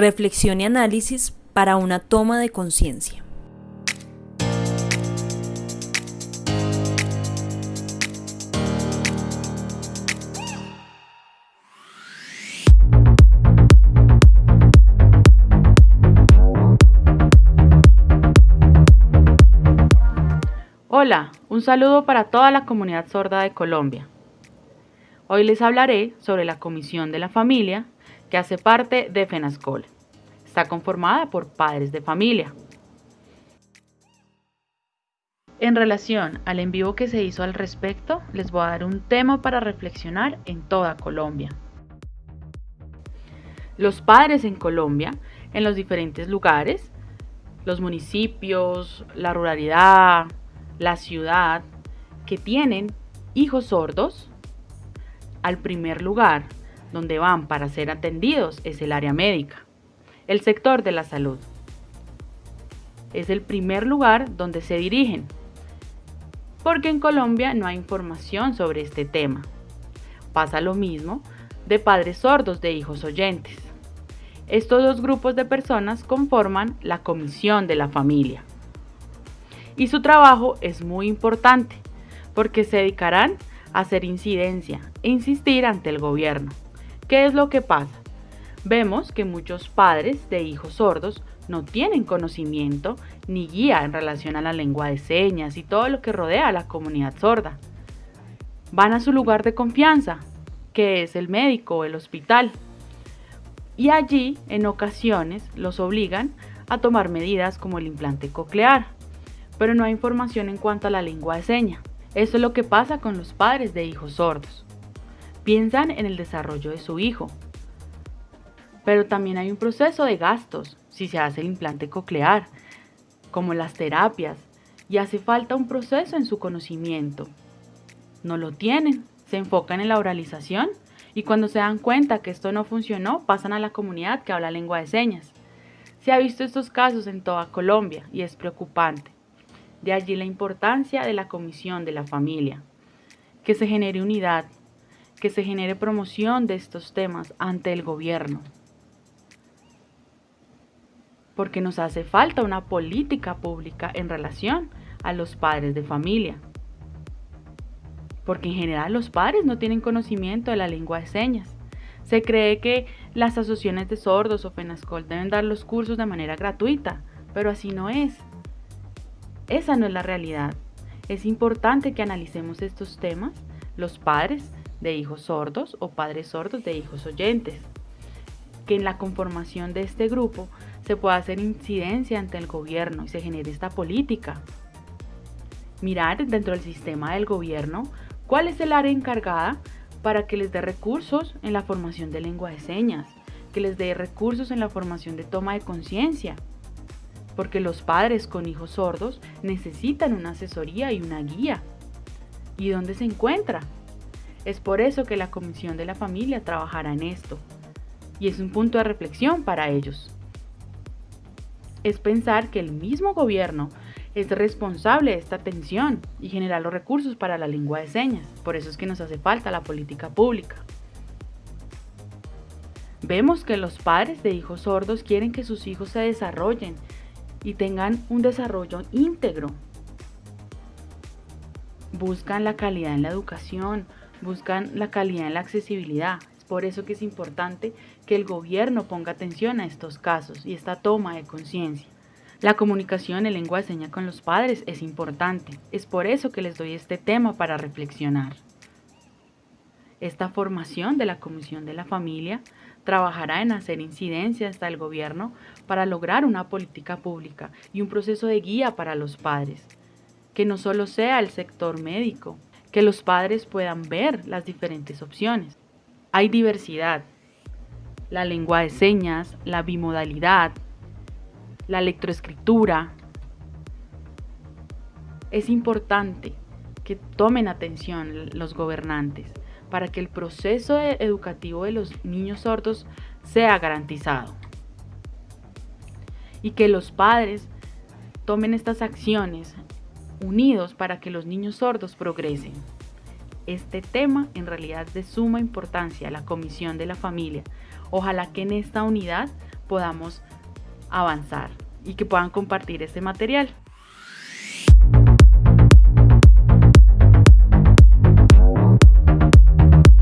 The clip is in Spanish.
Reflexión y análisis para una toma de conciencia. Hola, un saludo para toda la comunidad sorda de Colombia. Hoy les hablaré sobre la Comisión de la Familia que hace parte de FENASCOL. Está conformada por padres de familia. En relación al en vivo que se hizo al respecto, les voy a dar un tema para reflexionar en toda Colombia. Los padres en Colombia, en los diferentes lugares, los municipios, la ruralidad, la ciudad, que tienen hijos sordos, al primer lugar donde van para ser atendidos es el área médica, el sector de la salud. Es el primer lugar donde se dirigen, porque en Colombia no hay información sobre este tema. Pasa lo mismo de padres sordos de hijos oyentes. Estos dos grupos de personas conforman la comisión de la familia. Y su trabajo es muy importante porque se dedicarán a hacer incidencia e insistir ante el gobierno. ¿Qué es lo que pasa? Vemos que muchos padres de hijos sordos no tienen conocimiento ni guía en relación a la lengua de señas y todo lo que rodea a la comunidad sorda. Van a su lugar de confianza, que es el médico o el hospital. Y allí, en ocasiones, los obligan a tomar medidas como el implante coclear, pero no hay información en cuanto a la lengua de señas. Eso es lo que pasa con los padres de hijos sordos piensan en el desarrollo de su hijo. Pero también hay un proceso de gastos si se hace el implante coclear, como las terapias, y hace falta un proceso en su conocimiento. No lo tienen, se enfocan en la oralización y cuando se dan cuenta que esto no funcionó, pasan a la comunidad que habla lengua de señas. Se ha visto estos casos en toda Colombia y es preocupante. De allí la importancia de la comisión de la familia, que se genere unidad, que se genere promoción de estos temas ante el gobierno. Porque nos hace falta una política pública en relación a los padres de familia. Porque en general los padres no tienen conocimiento de la lengua de señas. Se cree que las asociaciones de sordos o FENASCOL deben dar los cursos de manera gratuita, pero así no es. Esa no es la realidad. Es importante que analicemos estos temas, los padres, de hijos sordos o padres sordos de hijos oyentes. Que en la conformación de este grupo se pueda hacer incidencia ante el gobierno y se genere esta política. Mirar dentro del sistema del gobierno cuál es el área encargada para que les dé recursos en la formación de lengua de señas, que les dé recursos en la formación de toma de conciencia, porque los padres con hijos sordos necesitan una asesoría y una guía. ¿Y dónde se encuentra? Es por eso que la Comisión de la Familia trabajará en esto, y es un punto de reflexión para ellos. Es pensar que el mismo gobierno es responsable de esta atención y generar los recursos para la lengua de señas. Por eso es que nos hace falta la política pública. Vemos que los padres de hijos sordos quieren que sus hijos se desarrollen y tengan un desarrollo íntegro. Buscan la calidad en la educación, buscan la calidad en la accesibilidad. Es por eso que es importante que el gobierno ponga atención a estos casos y esta toma de conciencia. La comunicación en lengua de señas con los padres es importante. Es por eso que les doy este tema para reflexionar. Esta formación de la Comisión de la Familia trabajará en hacer incidencia hasta el gobierno para lograr una política pública y un proceso de guía para los padres, que no solo sea el sector médico, que los padres puedan ver las diferentes opciones. Hay diversidad, la lengua de señas, la bimodalidad, la electroescritura. Es importante que tomen atención los gobernantes para que el proceso educativo de los niños sordos sea garantizado y que los padres tomen estas acciones unidos para que los niños sordos progresen. Este tema en realidad es de suma importancia, la comisión de la familia. Ojalá que en esta unidad podamos avanzar y que puedan compartir este material.